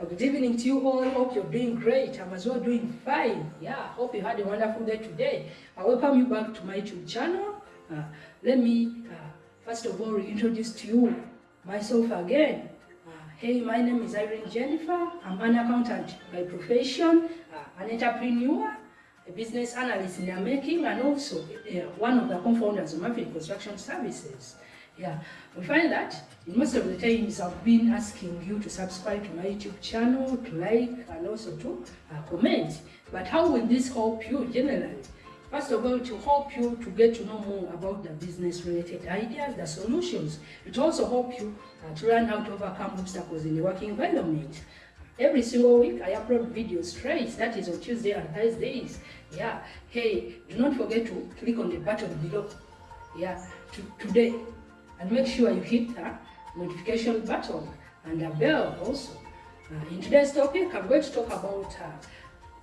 Good evening to you all. Hope you're doing great. I'm as well doing fine. Yeah, hope you had a wonderful day today. I welcome you back to my YouTube channel. Uh, let me, uh, first of all, introduce to you myself again. Uh, hey, my name is Irene Jennifer. I'm an accountant by profession, uh, an entrepreneur, a business analyst in the making, and also uh, one of the co-founders of Maverick Construction Services. Yeah, we find that most of the times I've been asking you to subscribe to my YouTube channel, to like, and also to uh, comment. But how will this help you generally? First of all, to help you to get to know more about the business-related ideas, the solutions. It also help you uh, to learn how to overcome obstacles in the working environment. Every single week, I upload videos straight, that is on Tuesday and Thursdays. Yeah, hey, do not forget to click on the button below. Yeah, to, today, and make sure you hit the notification button and the bell also. Uh, in today's topic, I'm going to talk about uh,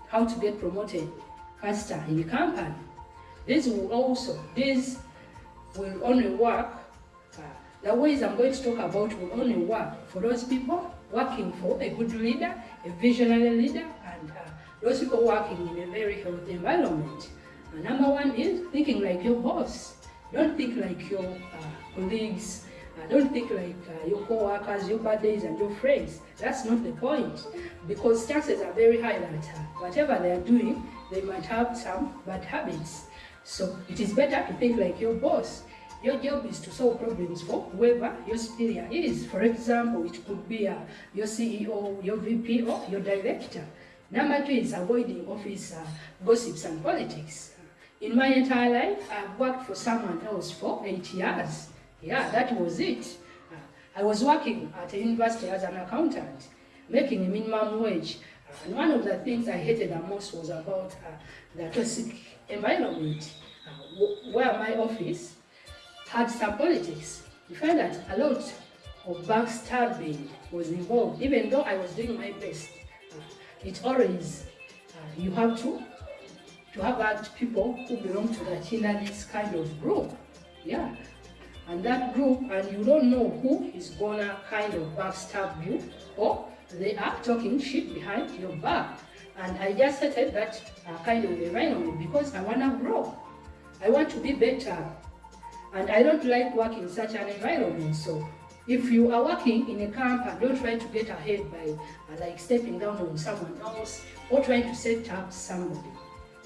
how to get promoted faster in the company. This will also, this will only work, uh, the ways I'm going to talk about will only work for those people working for a good leader, a visionary leader, and uh, those people working in a very healthy environment. Uh, number one is thinking like your boss. Don't think like your uh, colleagues. Uh, don't think like uh, your co-workers, your buddies, and your friends. That's not the point. Because chances are very high that uh, whatever they are doing, they might have some bad habits. So it is better to think like your boss. Your job is to solve problems for whoever your superior is. For example, it could be uh, your CEO, your VP, or your director. Number two is avoiding office uh, gossips and politics. In my entire life, I've worked for someone else for eight years. Yeah, that was it. Uh, I was working at a university as an accountant, making a minimum wage. Uh, and one of the things I hated the most was about uh, the toxic environment, uh, where my office had some politics. You find that a lot of backstabbing was involved, even though I was doing my best. Uh, it always, uh, you have to to have that people who belong to the this kind of group. Yeah. And that group, and you don't know who is gonna kind of backstab you, or they are talking shit behind your back. And I just hated that uh, kind of environment because I wanna grow. I want to be better. And I don't like working in such an environment. So if you are working in a camp and don't try to get ahead by uh, like stepping down on someone else or trying to set up somebody.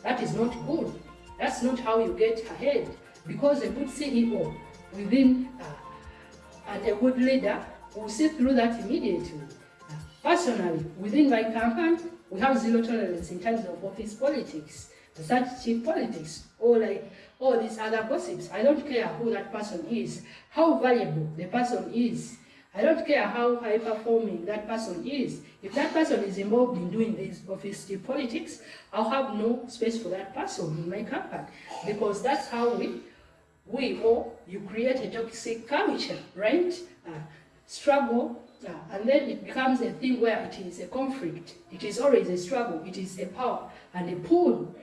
That is not good. That's not how you get ahead. Because a good CEO within uh, and a good leader will see through that immediately. Uh, personally, within my company, we have zero tolerance in terms of office politics, such cheap politics, or like all these other gossips. I don't care who that person is, how valuable the person is, I don't care how high performing that person is. If that person is involved in doing this office politics, I'll have no space for that person in my company because that's how we, we or you create a toxic culture, right? Uh, struggle, uh, and then it becomes a thing where it is a conflict. It is always a struggle. It is a power and a pull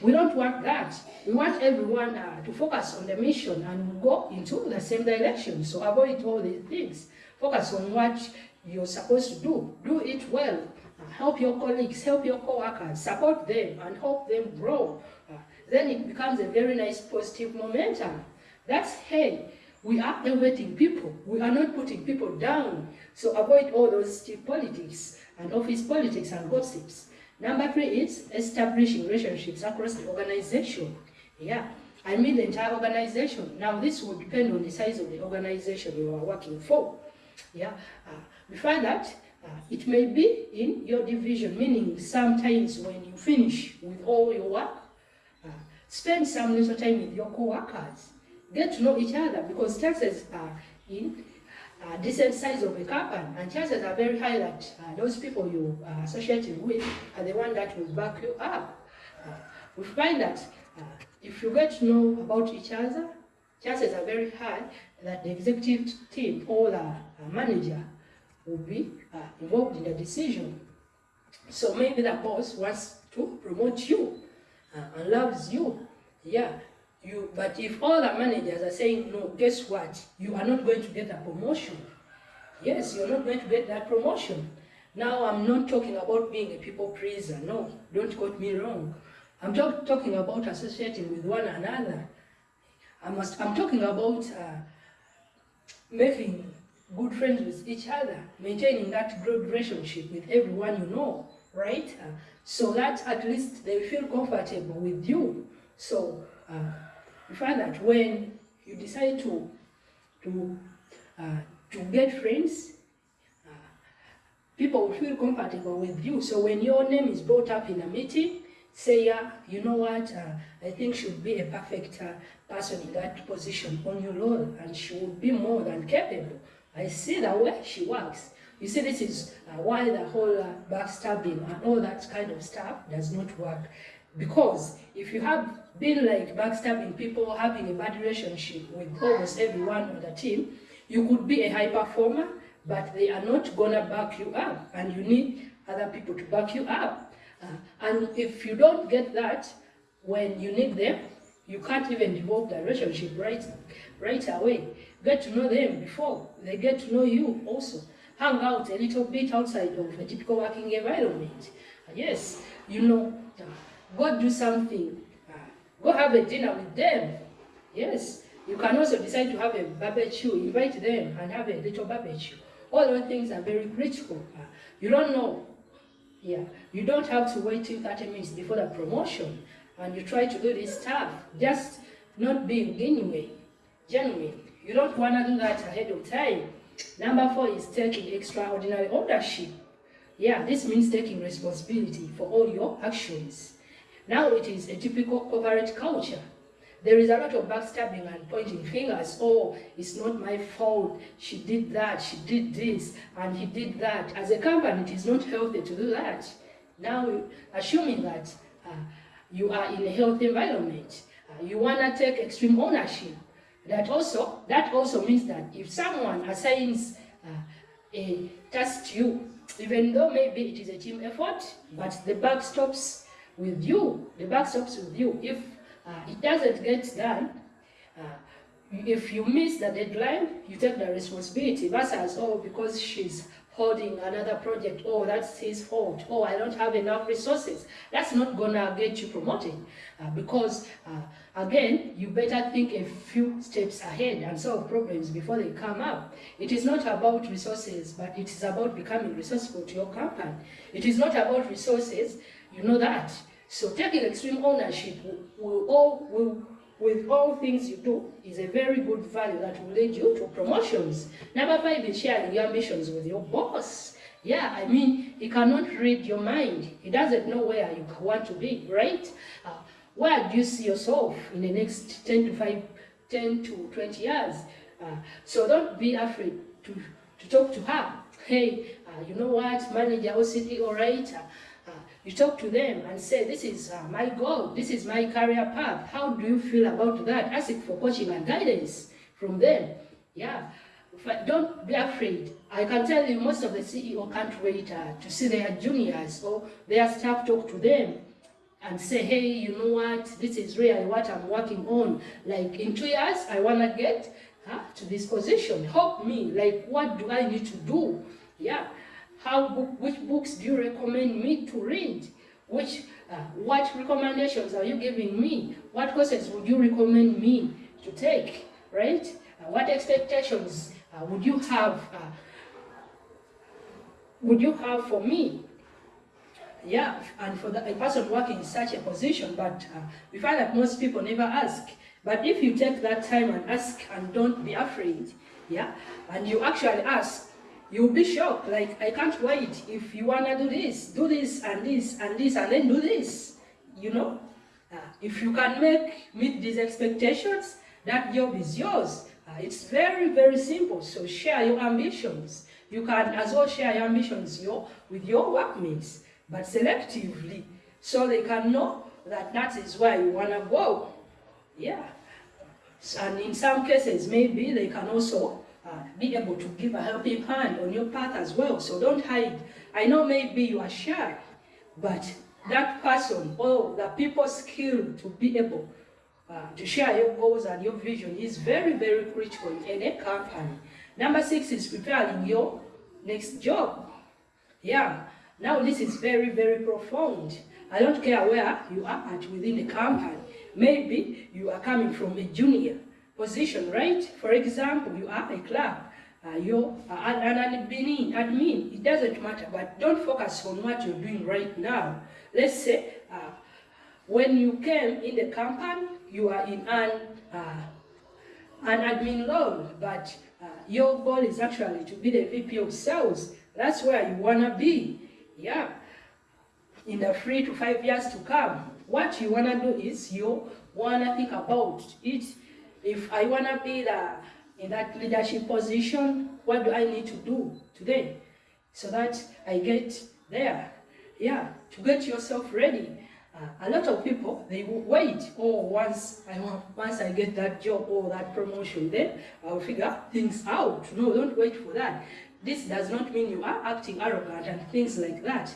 we don't want that. We want everyone uh, to focus on the mission and go into the same direction. So avoid all these things. Focus on what you're supposed to do. Do it well. Uh, help your colleagues, help your co-workers, support them and help them grow. Then it becomes a very nice positive momentum. That's, hey, we are elevating people. We are not putting people down. So avoid all those politics and office politics and gossips. Number three is establishing relationships across the organization. Yeah, I mean the entire organization. Now this will depend on the size of the organization you are working for. Yeah, uh, we find that uh, it may be in your division, meaning sometimes when you finish with all your work, spend some little time with your co-workers. Get to know each other because chances are in a decent size of a company, and chances are very high that uh, those people you are associated with are the one that will back you up. Uh, we find that uh, if you get to know about each other, chances are very high that the executive team or the uh, manager will be uh, involved in the decision. So maybe the boss wants to promote you and loves you. Yeah, you, but if all the managers are saying, no, guess what? You are not going to get a promotion. Yes, you're not going to get that promotion. Now, I'm not talking about being a people pleaser. No, don't quote me wrong. I'm talk, talking about associating with one another. I must, I'm talking about uh, making good friends with each other, maintaining that good relationship with everyone you know, right? Uh, so that at least they feel comfortable with you. So uh, you find that when you decide to to uh, to get friends, uh, people will feel comfortable with you. So when your name is brought up in a meeting, say, yeah, you know what, uh, I think she would be a perfect uh, person in that position on your role, and she would be more than capable. I see the way she works. You see, this is uh, why the whole uh, backstabbing and all that kind of stuff does not work. Because if you have been like backstabbing people, having a bad relationship with almost everyone on the team, you could be a high performer, but they are not gonna back you up, and you need other people to back you up. Uh, and if you don't get that when you need them, you can't even develop the relationship right, right away. Get to know them before they get to know you also. Hang out a little bit outside of a typical working environment. Uh, yes, you know, uh, go do something. Uh, go have a dinner with them. Yes, you can also decide to have a barbecue, invite them and have a little barbecue. All those things are very critical. You don't know. Yeah, you don't have to wait till 30 minutes before the promotion and you try to do this stuff. Just not being genuine. Genuine. You don't want to do that ahead of time. Number four is taking extraordinary ownership. Yeah, this means taking responsibility for all your actions. Now it is a typical corporate culture. There is a lot of backstabbing and pointing fingers. Oh, it's not my fault. She did that, she did this, and he did that. As a company, it is not healthy to do that. Now, assuming that uh, you are in a healthy environment, uh, you want to take extreme ownership. That also, that also means that if someone assigns uh, a task to you, even though maybe it is a team effort, but the buck stops with you, the buck stops with you. If uh, it doesn't get done, uh, if you miss the deadline, you take the responsibility versus, oh, because she's holding another project, oh, that's his fault, oh, I don't have enough resources. That's not gonna get you promoted uh, because, uh, again, you better think a few steps ahead and solve problems before they come up. It is not about resources, but it is about becoming resourceful to your company. It is not about resources, you know that. So taking extreme ownership will, will, all, will with all things you do is a very good value that will lead you to promotions. Number five is sharing your ambitions with your boss. Yeah, I mean, he cannot read your mind. He doesn't know where you want to be, right? Uh, where do you see yourself in the next 10 to 5, 10 to 20 years? Uh, so don't be afraid to, to talk to her. Hey, uh, you know what, manager or CEO, right? You talk to them and say, this is uh, my goal, this is my career path. How do you feel about that? Ask for coaching and guidance from them. Yeah, don't be afraid. I can tell you most of the CEO can't wait uh, to see their juniors or their staff talk to them and say, hey, you know what, this is really what I'm working on. Like in two years, I want to get huh, to this position. Help me. Like, what do I need to do? Yeah. How, which books do you recommend me to read? Which, uh, what recommendations are you giving me? What courses would you recommend me to take, right? Uh, what expectations uh, would you have uh, would you have for me? Yeah, and for the, a person working in such a position, but uh, we find that most people never ask. But if you take that time and ask and don't be afraid, yeah, and you actually ask, You'll be shocked, like, I can't wait. If you want to do this, do this and this and this and then do this, you know? Uh, if you can make, meet these expectations, that job is yours. Uh, it's very, very simple. So share your ambitions. You can as well share your ambitions your, with your workmates, but selectively, so they can know that that is where you want to go. Yeah. And in some cases, maybe they can also uh, be able to give a helping hand on your path as well. So don't hide. I know maybe you are shy, but that person or the people skilled to be able uh, to share your goals and your vision is very, very critical in any company. Number six is preparing your next job. Yeah, now this is very, very profound. I don't care where you are at within the company. Maybe you are coming from a junior position, right? For example, you are a clerk uh, you're an admin, admin, it doesn't matter, but don't focus on what you're doing right now. Let's say uh, when you came in the company, you are in an, uh, an admin role, but uh, your goal is actually to be the VP of sales. That's where you want to be. Yeah. In the three to five years to come, what you want to do is you want to think about it. If I want to be the in that leadership position, what do I need to do today so that I get there? Yeah, to get yourself ready. Uh, a lot of people, they wait, oh, once I, once I get that job or that promotion, then I'll figure things out. No, don't wait for that. This does not mean you are acting arrogant and things like that.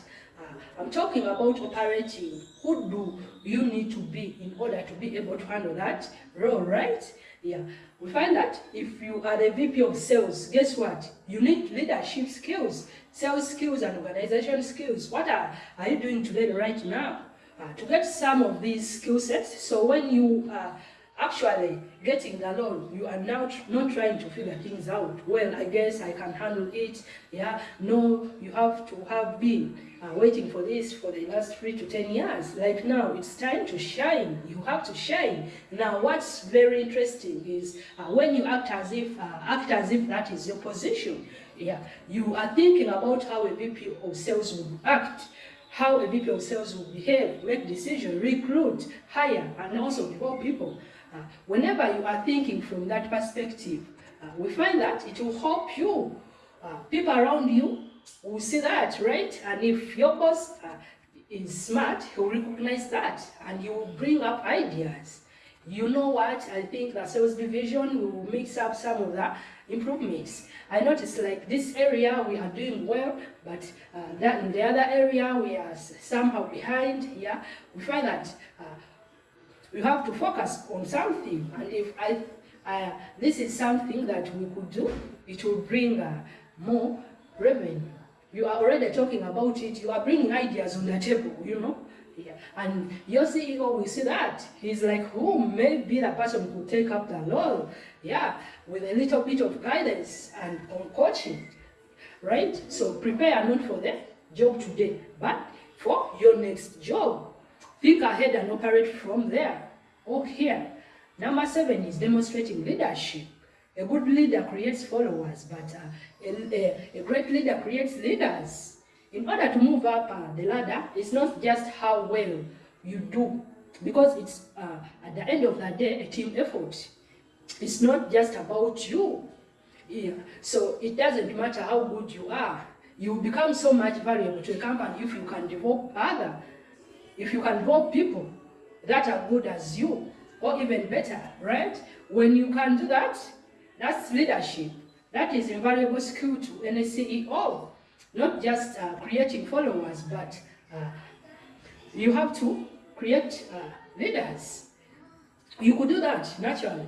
Uh, I'm talking about operating. Who do you need to be in order to be able to handle that role, right? Yeah, we find that if you are the VP of sales, guess what? You need leadership skills, sales skills and organization skills. What are, are you doing today right now? Uh, to get some of these skill sets, so when you are actually getting the loan, you are now not trying to figure things out. Well, I guess I can handle it. Yeah, no, you have to have been uh, waiting for this for the last three to ten years. Like now, it's time to shine. You have to shine. Now, what's very interesting is uh, when you act as if uh, act as if that is your position. Yeah, you are thinking about how a VP of sales would act, how a VP of sales will behave, make decisions, recruit, hire, and also develop people. Uh, whenever you are thinking from that perspective, uh, we find that it will help you. Uh, people around you will see that, right? And if your boss uh, is smart, he'll recognize that and he will bring up ideas. You know what? I think the sales division will mix up some of the improvements. I noticed like this area we are doing well, but uh, that in the other area we are somehow behind. Yeah, we find that we have to focus on something, and if I, this is something that we could do, it will bring uh, more revenue. You are already talking about it. You are bringing ideas on the table, you know. Yeah. And your CEO will see that. He's like, who may be the person who take up the role? Yeah, with a little bit of guidance and on coaching, right? So prepare not for the job today, but for your next job. Think ahead and operate from there or here. Number seven is demonstrating leadership. A good leader creates followers, but uh, a, a, a, great leader creates leaders. In order to move up uh, the ladder, it's not just how well you do, because it's uh, at the end of the day a team effort. It's not just about you. Yeah. So it doesn't matter how good you are. You become so much valuable to a company if you can develop other, if you can develop people that are good as you, or even better, right? When you can do that, that's leadership. That is invaluable skill to any CEO. Not just uh, creating followers, but uh, you have to create uh, leaders. You could do that naturally.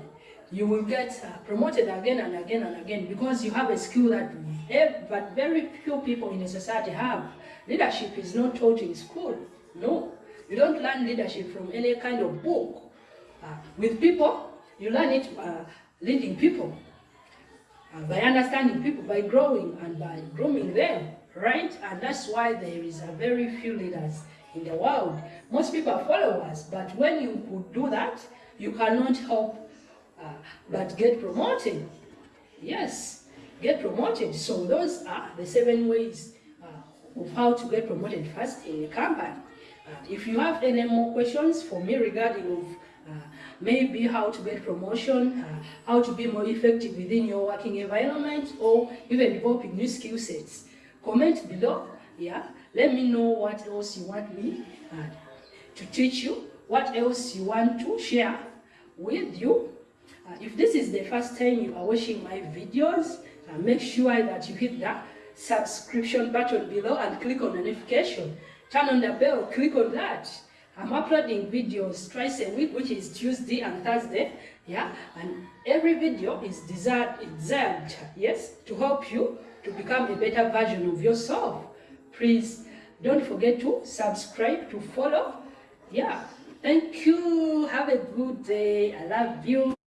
You will get uh, promoted again and again and again because you have a skill that but very few people in a society have. Leadership is not taught in school. No. You don't learn leadership from any kind of book. Uh, with people, you learn it uh, leading people, uh, by understanding people, by growing and by grooming them, right? And that's why there is a very few leaders in the world. Most people are followers, but when you could do that, you cannot help uh, but get promoted. Yes, get promoted. So those are the seven ways uh, of how to get promoted first in a company. Uh, if you have any more questions for me regarding of uh, maybe how to get promotion, uh, how to be more effective within your working environment, or even developing new skill sets. Comment below, yeah. Let me know what else you want me uh, to teach you, what else you want to share with you. Uh, if this is the first time you are watching my videos, uh, make sure that you hit the subscription button below and click on notification. Turn on the bell, click on that. I'm uploading videos twice a week, which is Tuesday and Thursday. Yeah, and every video is designed, designed, yes, to help you to become a better version of yourself. please don't forget to subscribe, to follow. Yeah, thank you. Have a good day. I love you.